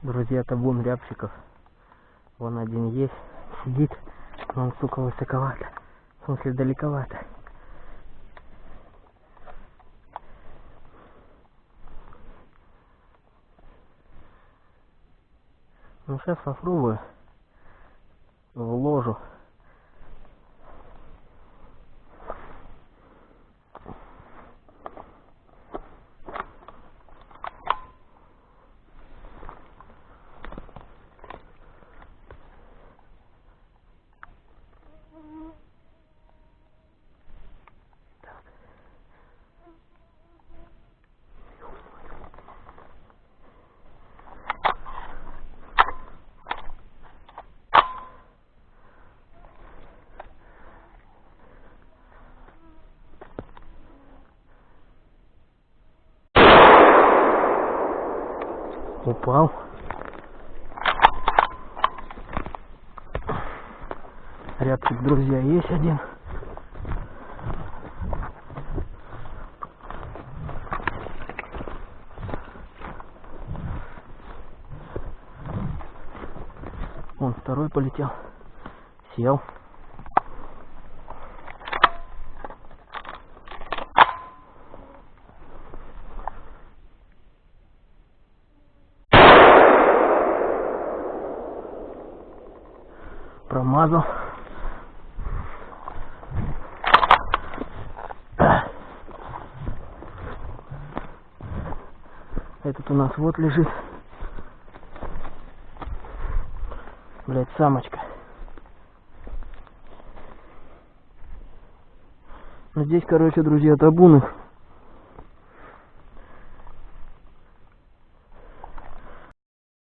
Друзья, табун рябчиков. Вон один есть, сидит, но он, сука, высоковато. В смысле, далековато. Ну, сейчас попробую в ложу. Упал. Рябчик, друзья, есть один. Вон второй полетел. Сел. Промазал. Этот у нас вот лежит. Блять, самочка. Ну, здесь, короче, друзья, табун их